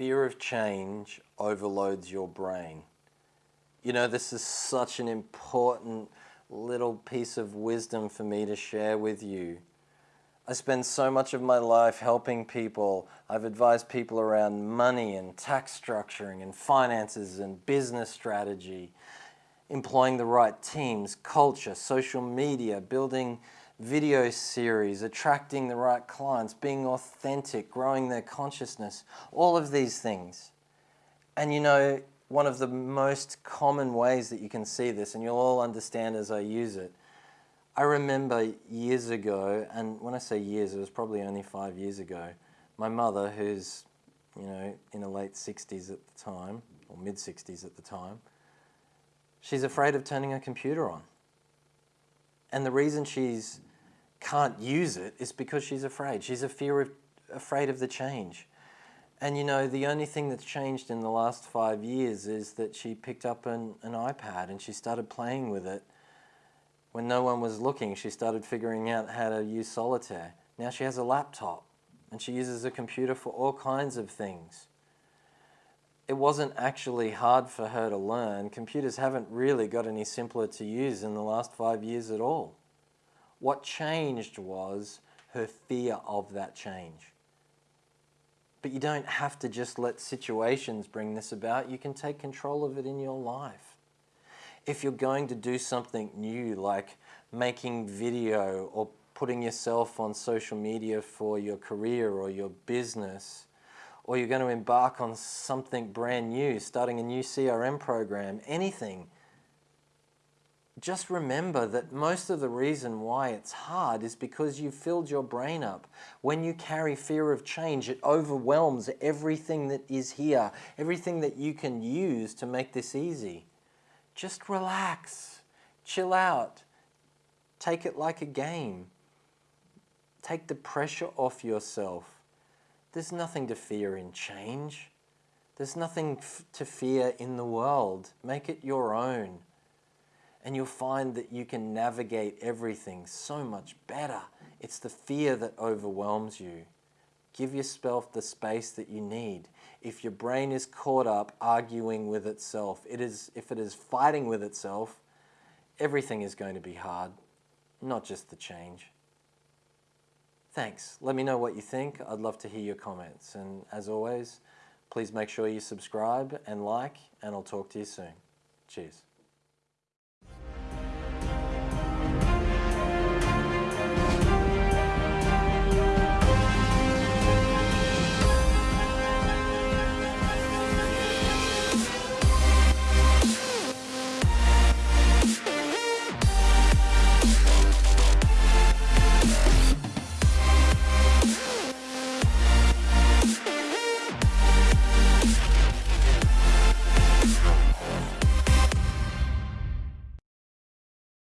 fear of change overloads your brain. You know, this is such an important little piece of wisdom for me to share with you. I spend so much of my life helping people. I've advised people around money and tax structuring and finances and business strategy, employing the right teams, culture, social media, building video series, attracting the right clients, being authentic, growing their consciousness, all of these things. And you know, one of the most common ways that you can see this, and you'll all understand as I use it, I remember years ago, and when I say years, it was probably only five years ago, my mother, who's, you know, in her late 60s at the time, or mid 60s at the time, she's afraid of turning her computer on. And the reason she's can't use it is because she's afraid. She's a fear of, afraid of the change. And you know, the only thing that's changed in the last five years is that she picked up an, an iPad and she started playing with it. When no one was looking, she started figuring out how to use solitaire. Now she has a laptop and she uses a computer for all kinds of things. It wasn't actually hard for her to learn. Computers haven't really got any simpler to use in the last five years at all. What changed was her fear of that change. But you don't have to just let situations bring this about. You can take control of it in your life. If you're going to do something new, like making video or putting yourself on social media for your career or your business, or you're going to embark on something brand new, starting a new CRM program, anything, just remember that most of the reason why it's hard is because you've filled your brain up. When you carry fear of change, it overwhelms everything that is here, everything that you can use to make this easy. Just relax, chill out, take it like a game. Take the pressure off yourself. There's nothing to fear in change. There's nothing to fear in the world. Make it your own and you'll find that you can navigate everything so much better. It's the fear that overwhelms you. Give yourself the space that you need. If your brain is caught up arguing with itself, it is, if it is fighting with itself, everything is going to be hard, not just the change. Thanks. Let me know what you think. I'd love to hear your comments. And as always, please make sure you subscribe and like, and I'll talk to you soon. Cheers.